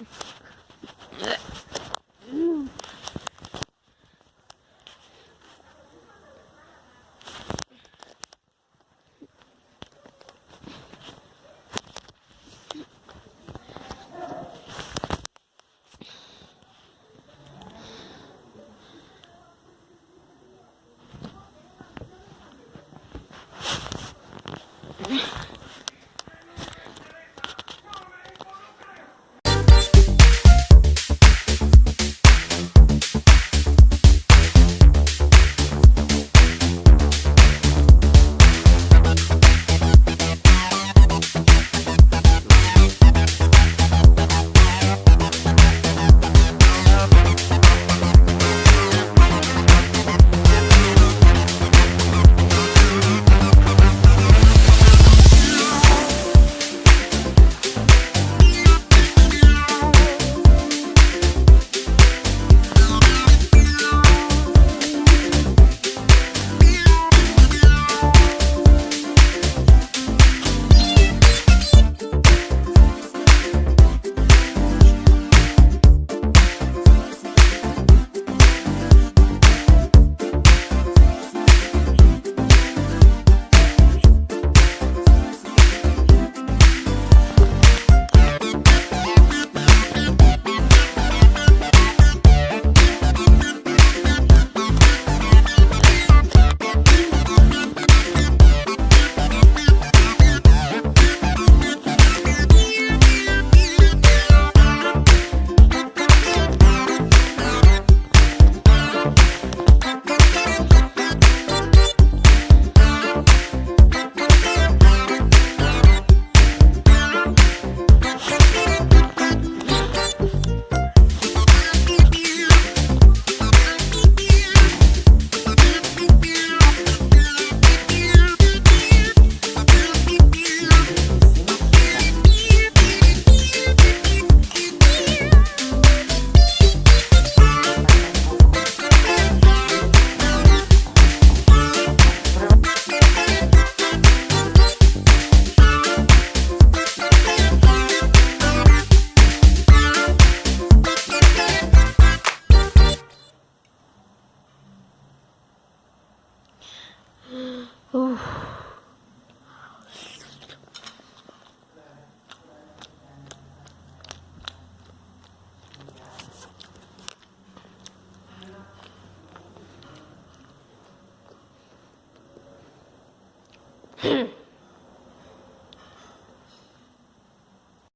Yeah. Hmm.